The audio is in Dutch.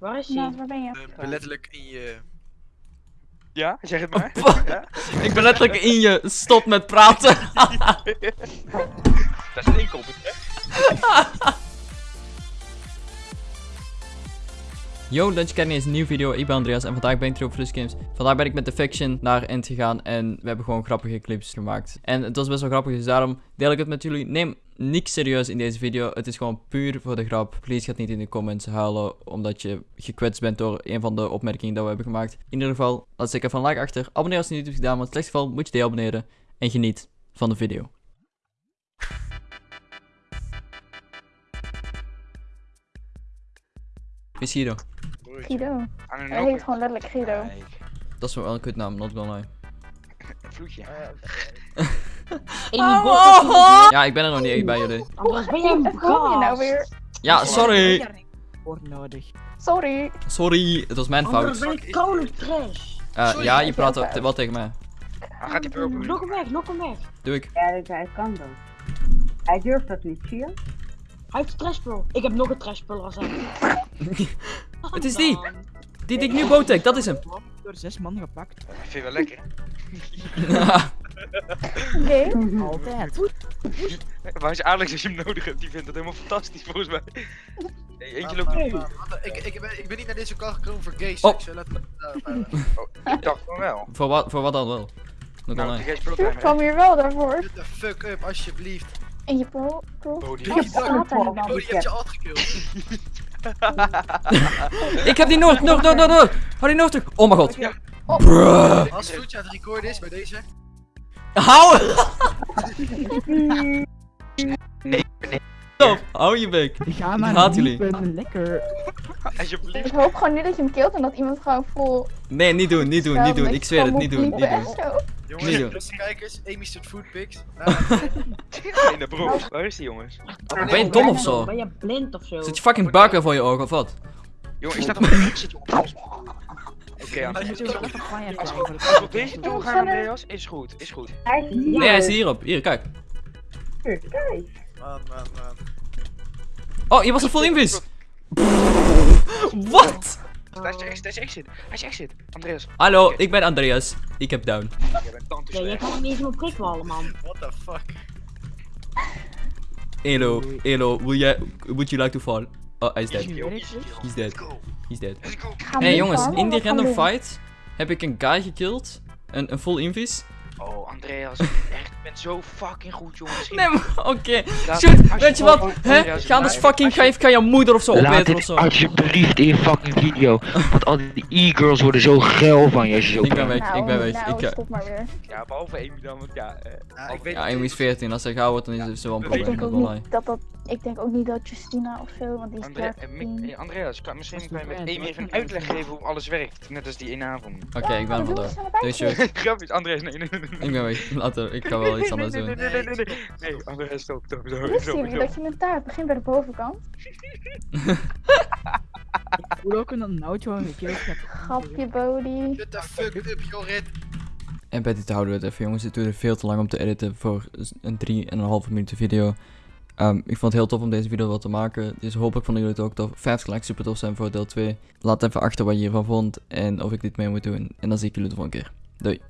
Waar is Naast, hij? waar ben je? Eh, ben letterlijk in je... Ja, zeg het maar. Pah. Ja? Ik ben letterlijk in je. Stop met praten. Dat is een inkoping, hè? Yo, Lunch Academy is een nieuwe video. Ik ben Andreas en vandaag ben ik terug op Flush Games. Vandaag ben ik met de Faction naar End gegaan en we hebben gewoon grappige clips gemaakt. En het was best wel grappig, dus daarom deel ik het met jullie. Neem niks serieus in deze video. Het is gewoon puur voor de grap. Please gaat niet in de comments huilen omdat je gekwetst bent door een van de opmerkingen dat we hebben gemaakt. In ieder geval, laat zeker een like achter. Abonneer als je het niet hebt gedaan, want in het slechtste geval moet je deabonneren. En geniet van de video. Wie is Guido? Guido. Hij heet gewoon letterlijk Guido. Dat is wel een kutnaam, not gonna lie. Vloedje. Amy Bot. Ja, ik ben er nog niet echt bij jullie. Anders ben een je nou weer? Ja, sorry. Wordt nodig. Sorry. Sorry, het was mijn Anders fout. ben ik koude trash. Eh, Sorry. ja, je praat wel- wel tegen mij. Dan gaat die purple. Lok hem weg, lok hem weg. Doe ik. Ja, hij kan dan. Hij durft dat niet, zie je? Hij heeft trashpul. Ik heb nog een trashpul als hem. Het is die. Die die ik nu botek, dat is hem. Door zes man gepakt. Dat vind je wel lekker. Oké. Altijd. Waar is Alex als je hem nodig hebt? Die vindt dat helemaal fantastisch volgens mij. Nee, eentje loopt wacht, Ik, ik, ben, ik ben niet naar deze kant gekomen voor gay Oh. seks. me daarop houden. Oh, ik dacht van wel. voor, wat, voor wat dan wel? Nog Nou, nee. protimer. kwam hier wel daarvoor. Shut the fuck up, alsjeblieft. In je pro... pro... Oh, die je? Oh, je alt gekild. Ik heb die Noord, Noord, Noord, Noord, Noord. Hou die Noord terug. Oh mijn god. Ja. Bruh. Als Vloedje aan het recorden is bij deze. Hou. Stop, hou je bek. Ga Ik maar haat jullie. ben lekker. Alsjeblieft. Ik hoop gewoon niet dat je hem killt en dat iemand gewoon vol... Nee, niet doen, niet doen, niet doen. Ik zweer het, niet doen, niet doen. Jongens, Niet beste kijkers, Amy stuurt foodpics. Nee, de bro. Waar is die jongens? Ben je dom of zo? Ben je blind of zo? Zit je fucking buik weer voor je ogen of wat? Jongen, staat op de exit, jongens. Oké, Als we op deze toe gaan, Andreas, is goed, is goed. Hij is hier. Nee, hij is hierop. Hier, kijk. Kijk. Man, man, man. Oh, je was een full invis. Wat? Hij is exit, is exit. Hij is exit. Andreas, Hallo, ik ben Andreas. Ik heb down. jij bent tante Ja, jij kan hem niet eens meer prikwallen, man. What the fuck? Elo, Elo, will you, would you like to fall? Oh, hij is dead. He's dead. Let's go. He's dead. Hey jongens, in die random fight heb ik een guy gekillt. Een, een full invis. Oh, Andreas, echt, je bent zo fucking goed, jongen. Misschien- Nee, maar oké. Laat- Shoot, weet je wat? Hè? Andreas, Ga anders fucking, als ga je, je moeder of zo Laat opeten of zo. alsjeblieft in je fucking video. Want al die e-girls worden zo geil van je als je zo Ik ben weg, ik ben weg. Nou, Ik, eh, stop maar weer. Ja, behalve Amy dan, want ja... eh, Ja, ik weet ja, Amy is 14. Als hij gauw wordt, dan is het zo een Ik Ik probleem. denk ook wel niet dat dat... Ik denk ook niet dat Justina of zo, want die is klaar eh, Andreas, kan, misschien kan je met Amy even een uitleg geven hoe alles werkt. Net als die ene avond. Oké, ik ben er Oh, vandoor. we zijn erbij Doei, geweest. shoot. Grapjes, Andreas, nee, nee, nee, nee. Ik ben weg. Later, ik ga wel iets anders nee, doen. nee, nee, nee, nee, nee, nee. Nee, Andreas, stop, stop, stop, dat je een taart begint bij de bovenkant? Ik voel ook een nootje gewoon gekild heb. Grapje, Bodie. Shut the fuck up, Jorrit. En bij dit houden we het even jongens. Het duurde veel te lang om te editen voor een 3,5 minuten video. Ehm, ik vond het heel tof om deze video wel te maken. Dus hopelijk vonden jullie het ook tof. 50 likes super tof zijn voor deel 2. Laat even achter wat je hiervan vond en of ik dit mee moet doen. En dan zie ik jullie de volgende keer. Doei.